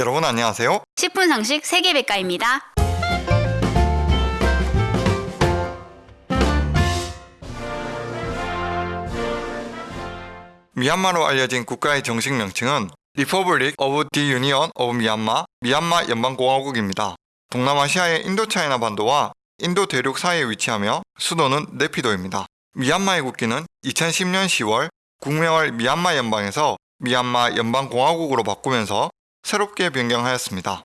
여러분 안녕하세요. 10분 상식 세계백과입니다. 미얀마로 알려진 국가의 정식 명칭은 Republic of the Union of Myanmar, 미얀마 연방공화국입니다. 동남아시아의 인도차이나 반도와 인도 대륙 사이에 위치하며 수도는 네피도입니다. 미얀마의 국기는 2010년 10월 국명을 미얀마 연방에서 미얀마 연방공화국으로 바꾸면서 새롭게 변경하였습니다.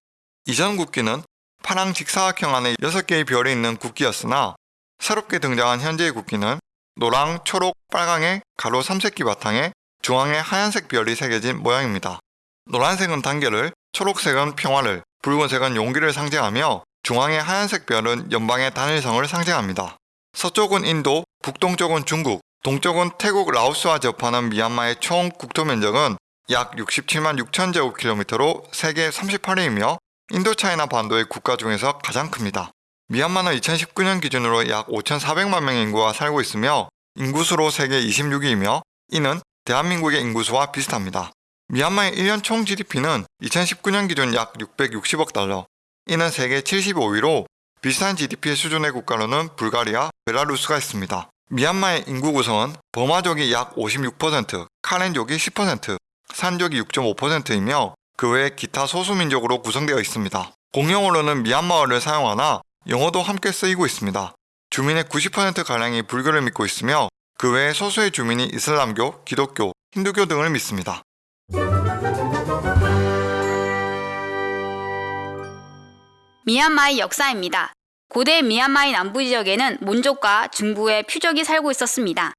이전 국기는 파랑 직사각형 안에 6개의 별이 있는 국기였으나 새롭게 등장한 현재의 국기는 노랑, 초록, 빨강의 가로 3색기 바탕에 중앙에 하얀색 별이 새겨진 모양입니다. 노란색은 단결을, 초록색은 평화를, 붉은색은 용기를 상징하며 중앙의 하얀색 별은 연방의 단일성을 상징합니다. 서쪽은 인도, 북동쪽은 중국, 동쪽은 태국 라오스와 접하는 미얀마의 총 국토 면적은 약 67만 6천 제곱킬로미터로 세계 38위이며 인도차이나 반도의 국가 중에서 가장 큽니다. 미얀마는 2019년 기준으로 약 5,400만 명의 인구가 살고 있으며 인구수로 세계 26위이며 이는 대한민국의 인구수와 비슷합니다. 미얀마의 1년 총 GDP는 2019년 기준 약 660억 달러, 이는 세계 75위로 비슷한 GDP 수준의 국가로는 불가리아, 벨라루스가 있습니다. 미얀마의 인구 구성은 버마족이 약 56%, 카렌족이 10%, 산족이 6.5%이며 그 외 기타 소수민족으로 구성되어 있습니다. 공용어로는 미얀마어를 사용하나 영어도 함께 쓰이고 있습니다. 주민의 90%가량이 불교를 믿고 있으며 그 외에 소수의 주민이 이슬람교, 기독교, 힌두교 등을 믿습니다. 미얀마의 역사입니다. 고대 미얀마의 남부 지역에는 몬족과 중부의 퓨족이 살고 있었습니다.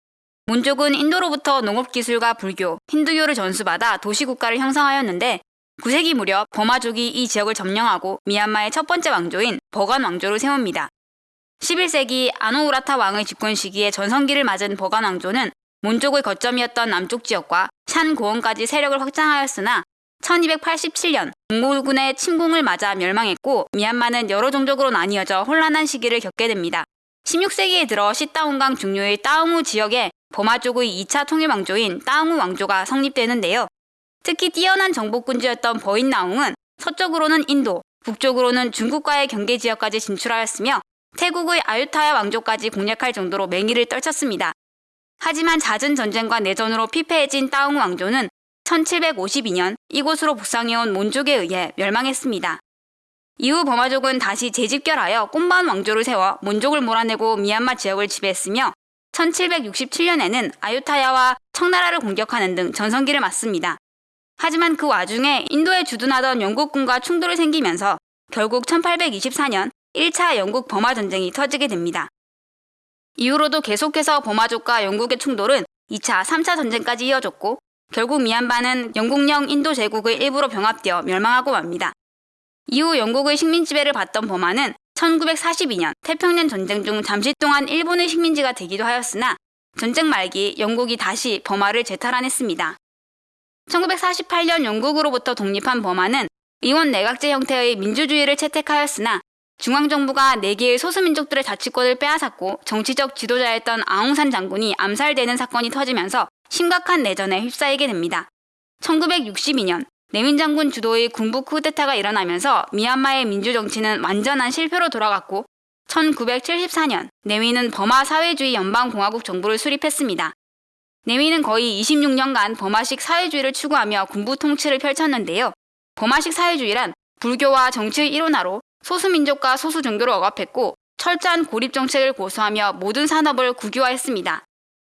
몬족은 인도로부터 농업기술과 불교, 힌두교를 전수받아 도시국가를 형성하였는데 9세기 무렵 버마족이 이 지역을 점령하고 미얀마의 첫 번째 왕조인 버간 왕조를 세웁니다. 11세기 아노우라타 왕의 집권 시기에 전성기를 맞은 버간 왕조는 몬족의 거점이었던 남쪽 지역과 샨 고원까지 세력을 확장하였으나 1287년 몽골군의 침공을 맞아 멸망했고 미얀마는 여러 종족으로 나뉘어져 혼란한 시기를 겪게 됩니다. 16세기에 들어 시따온강 중류의 따웅우 지역에 버마족의 2차 통일 왕조인 따웅우 왕조가 성립되는데요. 특히 뛰어난 정복군주였던 버인나웅은 서쪽으로는 인도, 북쪽으로는 중국과의 경계 지역까지 진출하였으며 태국의 아유타야 왕조까지 공략할 정도로 맹위를 떨쳤습니다. 하지만 잦은 전쟁과 내전으로 피폐해진 따웅 왕조는 1752년 이곳으로 북상해온 몬족에 의해 멸망했습니다. 이후 버마족은 다시 재집결하여 꼼반 왕조를 세워 몬족을 몰아내고 미얀마 지역을 지배했으며 1767년에는 아유타야와 청나라를 공격하는 등 전성기를 맞습니다. 하지만 그 와중에 인도에 주둔하던 영국군과 충돌이 생기면서 결국 1824년 1차 영국 버마 전쟁이 터지게 됩니다. 이후로도 계속해서 버마족과 영국의 충돌은 2차, 3차 전쟁까지 이어졌고 결국 미얀마는 영국령 인도 제국의 일부로 병합되어 멸망하고 맙니다. 이후 영국의 식민 지배를 받던 버마는 1942년 태평양 전쟁 중 잠시 동안 일본의 식민지가 되기도 하였으나 전쟁 말기 영국이 다시 버마를 재탈환했습니다. 1948년 영국으로부터 독립한 버마는 의원 내각제 형태의 민주주의를 채택하였으나 중앙정부가 4개의 소수민족들의 자치권을 빼앗았고 정치적 지도자였던 아웅산 장군이 암살되는 사건이 터지면서 심각한 내전에 휩싸이게 됩니다. 1962년 내민 장군 주도의 군부 쿠데타가 일어나면서 미얀마의 민주정치는 완전한 실패로 돌아갔고 1974년 내윈은 버마 사회주의 연방공화국 정부를 수립했습니다. 내윈은 거의 26년간 버마식 사회주의를 추구하며 군부 통치를 펼쳤는데요. 버마식 사회주의란 불교와 정치의 일원화로 소수민족과 소수종교를 억압했고 철저한 고립 정책을 고수하며 모든 산업을 국유화했습니다.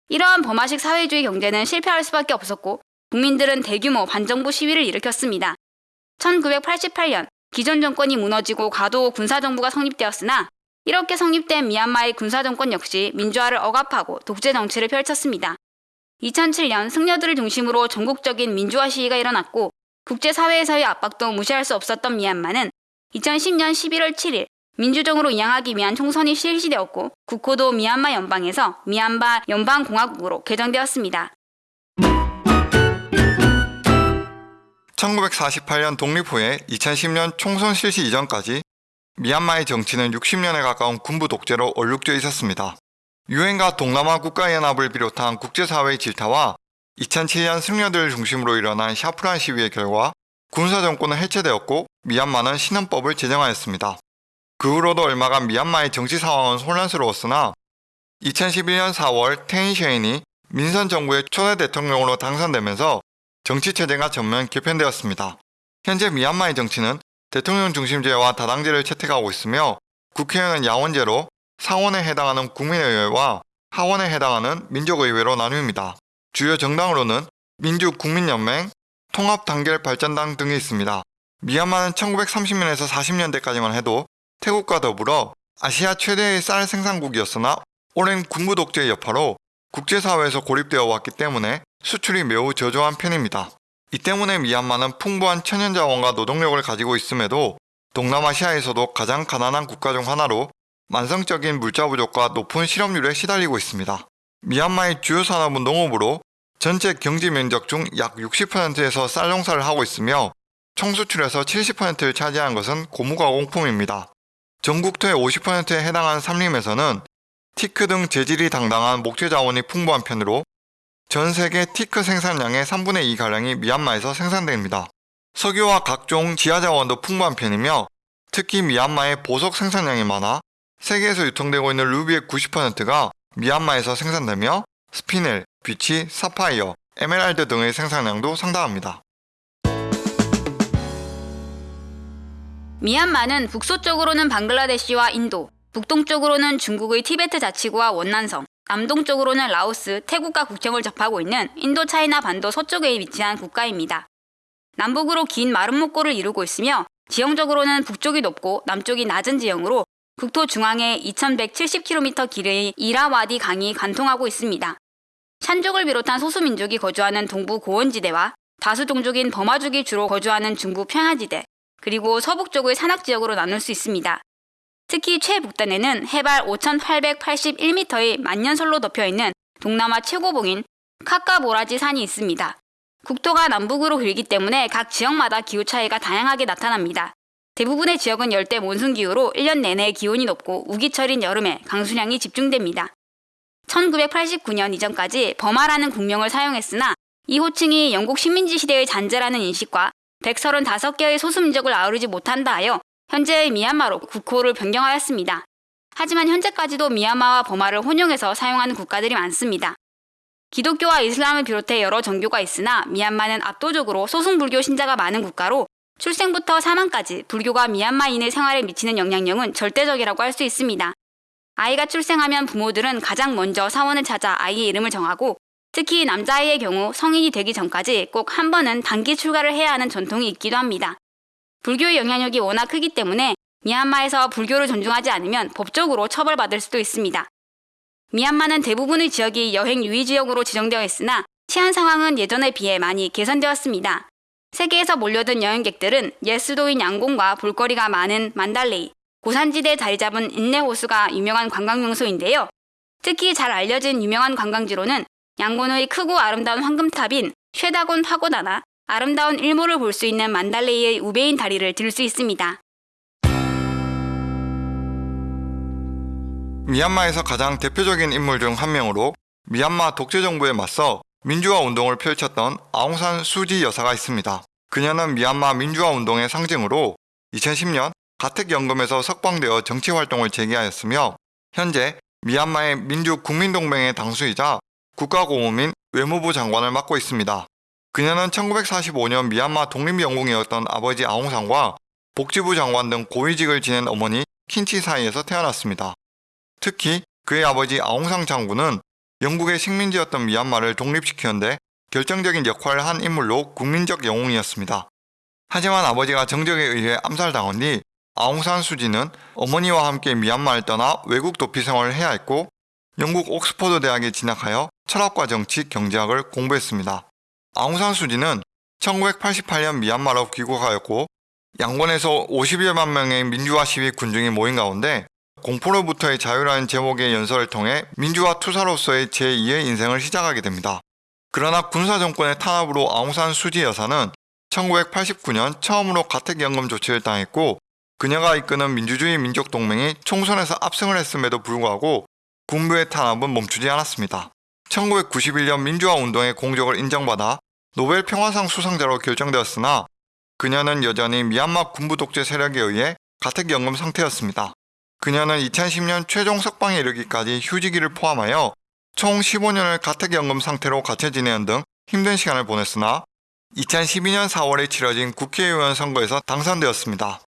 이러한 버마식 사회주의 경제는 실패할 수밖에 없었고 국민들은 대규모 반정부 시위를 일으켰습니다. 1988년 기존 정권이 무너지고 가도 군사정부가 성립되었으나 이렇게 성립된 미얀마의 군사정권 역시 민주화를 억압하고 독재 정치를 펼쳤습니다. 2007년 승려들을 중심으로 전국적인 민주화 시위가 일어났고 국제사회에서의 압박도 무시할 수 없었던 미얀마는 2010년 11월 7일 민주정으로 이양하기 위한 총선이 실시되었고 국호도 미얀마 연방에서 미얀마 연방공화국으로 개정되었습니다. 1948년 독립 후에 2010년 총선 실시 이전까지 미얀마의 정치는 60년에 가까운 군부 독재로 얼룩져 있었습니다. 유엔과 동남아 국가연합을 비롯한 국제사회의 질타와 2007년 승려들을 중심으로 일어난 샤프란 시위의 결과 군사 정권은 해체되었고 미얀마는 신헌법을 제정하였습니다. 그 후로도 얼마간 미얀마의 정치 상황은 혼란스러웠으나 2011년 4월 테인 셰인이 민선 정부의 초대 대통령으로 당선되면서 정치 체제가 전면 개편되었습니다. 현재 미얀마의 정치는 대통령 중심제와 다당제를 채택하고 있으며 국회의원은 야원제로 상원에 해당하는 국민의회와 하원에 해당하는 민족의회로 나뉩니다. 주요 정당으로는 민주국민연맹, 통합단결발전당 등이 있습니다. 미얀마는 1930년에서 40년대까지만 해도 태국과 더불어 아시아 최대의 쌀 생산국이었으나 오랜 군부 독재의 여파로 국제사회에서 고립되어 왔기 때문에 수출이 매우 저조한 편입니다. 이 때문에 미얀마는 풍부한 천연자원과 노동력을 가지고 있음에도 동남아시아에서도 가장 가난한 국가 중 하나로 만성적인 물자 부족과 높은 실업률에 시달리고 있습니다. 미얀마의 주요 산업은 농업으로 전체 경지 면적 중 약 60%에서 쌀 농사를 하고 있으며 총 수출에서 70%를 차지하는 것은 고무가공품입니다. 전국토의 50%에 해당하는 산림에서는 티크 등 재질이 단단한 목재 자원이 풍부한 편으로 전 세계 티크 생산량의 3분의 2가량이 미얀마에서 생산됩니다. 석유와 각종 지하 자원도 풍부한 편이며 특히 미얀마의 보석 생산량이 많아 세계에서 유통되고 있는 루비의 90%가 미얀마에서 생산되며 스피넬, 비취, 사파이어, 에메랄드 등의 생산량도 상당합니다. 미얀마는 북서쪽으로는 방글라데시와 인도, 북동쪽으로는 중국의 티베트 자치구와 원난성, 남동쪽으로는 라오스, 태국과 국경을 접하고 있는 인도 차이나 반도 서쪽에 위치한 국가입니다. 남북으로 긴 마른 목골을 이루고 있으며 지형적으로는 북쪽이 높고 남쪽이 낮은 지형으로 국토 중앙에 2170km 길이의 이라와디 강이 관통하고 있습니다. 샨족을 비롯한 소수민족이 거주하는 동부 고원지대와 다수 동족인 버마족이 주로 거주하는 중부 평야지대, 그리고 서북쪽의 산악지역으로 나눌 수 있습니다. 특히 최북단에는 해발 5,881m의 만년설로 덮여 있는 동남아 최고봉인 카카보라지 산이 있습니다. 국토가 남북으로 길기 때문에 각 지역마다 기후 차이가 다양하게 나타납니다. 대부분의 지역은 열대 몬순 기후로 1년 내내 기온이 높고 우기철인 여름에 강수량이 집중됩니다. 1989년 이전까지 버마라는 국명을 사용했으나 이 호칭이 영국 식민지 시대의 잔재라는 인식과 135개의 소수민족을 아우르지 못한다 하여 현재의 미얀마로 국호를 변경하였습니다. 하지만 현재까지도 미얀마와 버마를 혼용해서 사용하는 국가들이 많습니다. 기독교와 이슬람을 비롯해 여러 종교가 있으나 미얀마는 압도적으로 소승불교 신자가 많은 국가로 출생부터 사망까지 불교가 미얀마인의 생활에 미치는 영향력은 절대적이라고 할 수 있습니다. 아이가 출생하면 부모들은 가장 먼저 사원을 찾아 아이의 이름을 정하고 특히 남자아이의 경우 성인이 되기 전까지 꼭 한 번은 단기 출가를 해야 하는 전통이 있기도 합니다. 불교의 영향력이 워낙 크기 때문에 미얀마에서 불교를 존중하지 않으면 법적으로 처벌받을 수도 있습니다. 미얀마는 대부분의 지역이 여행 유의 지역으로 지정되어 있으나 치안 상황은 예전에 비해 많이 개선되었습니다. 세계에서 몰려든 여행객들은 옛 수도인 양곤과 볼거리가 많은 만달레이, 고산지대에 자리 잡은 인내호수가 유명한 관광 명소인데요. 특히 잘 알려진 유명한 관광지로는 양곤의 크고 아름다운 황금탑인 쉐다곤 파고다나 아름다운 일몰을 볼 수 있는 만달레이의 우베인 다리를 들 수 있습니다. 미얀마에서 가장 대표적인 인물 중 한 명으로 미얀마 독재 정부에 맞서 민주화 운동을 펼쳤던 아웅산 수지 여사가 있습니다. 그녀는 미얀마 민주화 운동의 상징으로 2010년 가택연금에서 석방되어 정치 활동을 재개하였으며 현재 미얀마의 민주국민동맹의 당수이자 국가고문인 외무부 장관을 맡고 있습니다. 그녀는 1945년 미얀마 독립영웅이었던 아버지 아웅산과 복지부 장관 등 고위직을 지낸 어머니 킨치 사이에서 태어났습니다. 특히 그의 아버지 아웅상 장군은 영국의 식민지였던 미얀마를 독립시키는데 결정적인 역할을 한 인물로 국민적 영웅이었습니다. 하지만 아버지가 정적에 의해 암살당한 뒤 아웅산 수지는 어머니와 함께 미얀마를 떠나 외국 도피 생활을 해야 했고 영국 옥스퍼드 대학에 진학하여 철학과 정치, 경제학을 공부했습니다. 아웅산 수지는 1988년 미얀마로 귀국하였고 양곤에서 50여만 명의 민주화 시위 군중이 모인 가운데 공포로부터의 자유라는 제목의 연설을 통해 민주화 투사로서의 제2의 인생을 시작하게 됩니다. 그러나 군사 정권의 탄압으로 아웅산 수지 여사는 1989년 처음으로 가택연금 조치를 당했고 그녀가 이끄는 민주주의 민족 동맹이 총선에서 압승을 했음에도 불구하고 군부의 탄압은 멈추지 않았습니다. 1991년 민주화 운동의 공적을 인정받아 노벨 평화상 수상자로 결정되었으나 그녀는 여전히 미얀마 군부 독재 세력에 의해 가택연금 상태였습니다. 그녀는 2010년 최종 석방에 이르기까지 휴지기를 포함하여 총 15년을 가택연금 상태로 갇혀 지내는 등 힘든 시간을 보냈으나 2012년 4월에 치러진 국회의원 선거에서 당선되었습니다.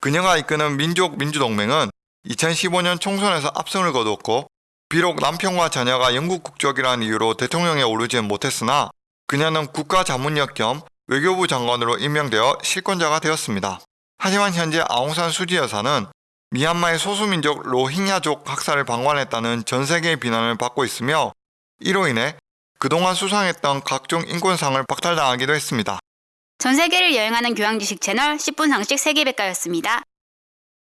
그녀가 이끄는 민족 민주동맹은 2015년 총선에서 압승을 거두었고 비록 남편과 자녀가 영국 국적이라는 이유로 대통령에 오르지는 못했으나 그녀는 국가자문역 겸 외교부 장관으로 임명되어 실권자가 되었습니다. 하지만 현재 아웅산 수지 여사는 미얀마의 소수민족 로힝야족 학살을 방관했다는 전 세계의 비난을 받고 있으며 이로 인해 그동안 수상했던 각종 인권상을 박탈당하기도 했습니다. 전 세계를 여행하는 교양 지식 채널 10분 상식 세계백과였습니다.